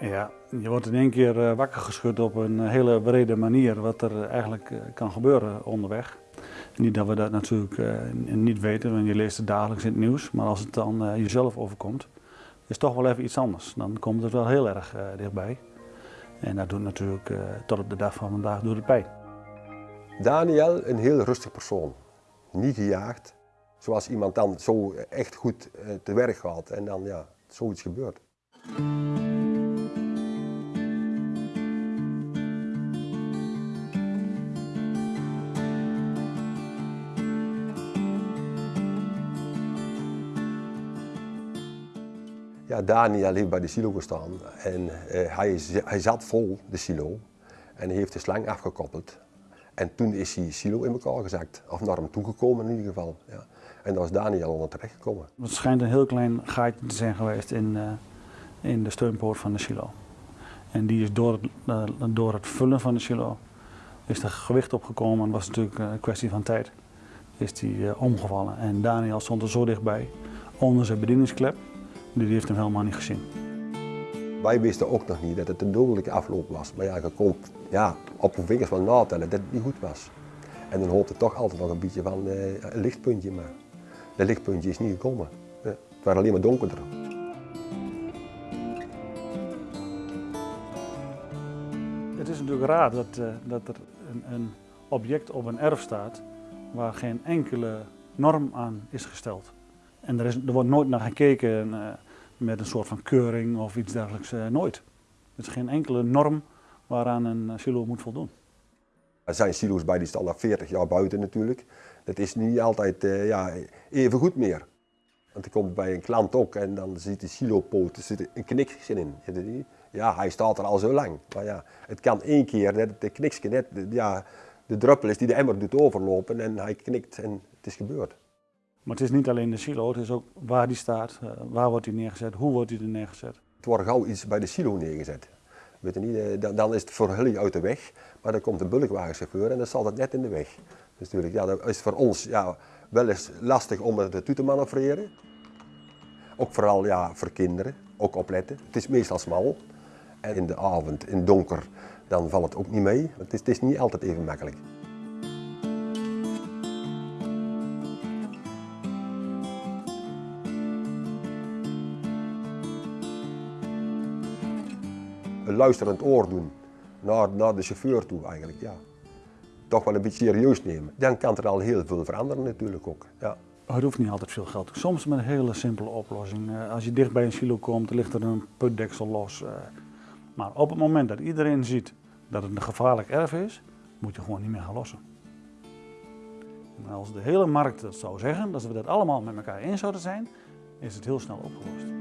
Ja, je wordt in één keer eh, wakker geschud op een hele brede manier wat er eigenlijk eh, kan gebeuren onderweg. Niet dat we dat natuurlijk eh, niet weten, want je leest het dagelijks in het nieuws. Maar als het dan jezelf overkomt, is het toch wel even iets anders. Dan komt het wel heel erg dichtbij. En dat doet natuurlijk tot op de dag van vandaag doet het pijn. Daniel, een heel rustig persoon. Niet gejaagd. Zoals iemand dan zo echt goed te werk gaat en dan ja, zoiets gebeurt. Ja, Daniel heeft bij de silo gestaan en uh, hij, hij zat vol, de silo, en hij heeft de slang afgekoppeld. En toen is die silo in elkaar gezakt, of naar hem toegekomen in ieder geval. Ja. En daar is Daniel onder terecht gekomen. Het schijnt een heel klein gaatje te zijn geweest in, uh, in de steunpoort van de silo. En die is door het, uh, door het vullen van de silo, is er gewicht opgekomen en was natuurlijk een kwestie van tijd. Is die omgevallen en Daniel stond er zo dichtbij, onder zijn bedieningsklep die heeft hem helemaal niet gezien. Wij wisten ook nog niet dat het een dodelijke afloop was. Maar ja, je kon ja, op de vingers van natellen dat het niet goed was. En dan hoopte toch altijd nog een beetje van uh, een lichtpuntje, maar dat lichtpuntje is niet gekomen. Ja, het was alleen maar donkerder. Het is natuurlijk raar dat, uh, dat er een, een object op een erf staat waar geen enkele norm aan is gesteld. En er, is, er wordt nooit naar gekeken uh, met een soort van keuring of iets dergelijks. Uh, nooit. Er is geen enkele norm waaraan een eh, silo moet voldoen. Er zijn silo's bij die staan al 40 jaar buiten natuurlijk. Dat is niet altijd uh, ja, even goed meer. Want ik kom bij een klant ook en dan ziet de silopoot, er zit een kniksje in. Ja, hij staat er al zo lang. Maar ja, het kan één keer dat de kniksje net ja, de druppel is die de emmer doet overlopen en hij knikt en het is gebeurd. Maar het is niet alleen de silo, het is ook waar die staat, eh, waar wordt die neergezet, hoe wordt die er neergezet. Het wordt gauw iets bij de silo neergezet. Weet je niet, eh, dan is het voor jullie uit de weg, maar dan komt een bulkwagenchauffeur en dan staat het net in de weg. Dus natuurlijk, ja, dat is voor ons ja, wel eens lastig om het toe te manoeuvreren. Ook vooral ja, voor kinderen, ook opletten. Het is meestal smal en in de avond, in donker, dan valt het ook niet mee. Het is, het is niet altijd even makkelijk. Een luisterend oor doen naar, naar de chauffeur toe eigenlijk. Ja. Toch wel een beetje serieus nemen. Dan kan er al heel veel veranderen natuurlijk ook. Ja. Het hoeft niet altijd veel geld. Soms met een hele simpele oplossing. Eh, als je dicht bij een silo komt, ligt er een putdeksel los. Eh. Maar op het moment dat iedereen ziet dat het een gevaarlijk erf is, moet je gewoon niet meer gaan lossen. En als de hele markt dat zou zeggen, dat we dat allemaal met elkaar eens zouden zijn, is het heel snel opgelost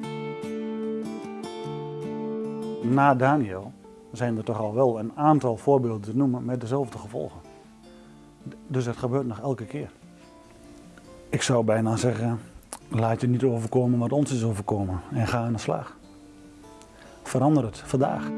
na Daniel zijn er toch al wel een aantal voorbeelden te noemen met dezelfde gevolgen. Dus het gebeurt nog elke keer. Ik zou bijna zeggen, laat je niet overkomen wat ons is overkomen en ga aan de slag. Verander het vandaag.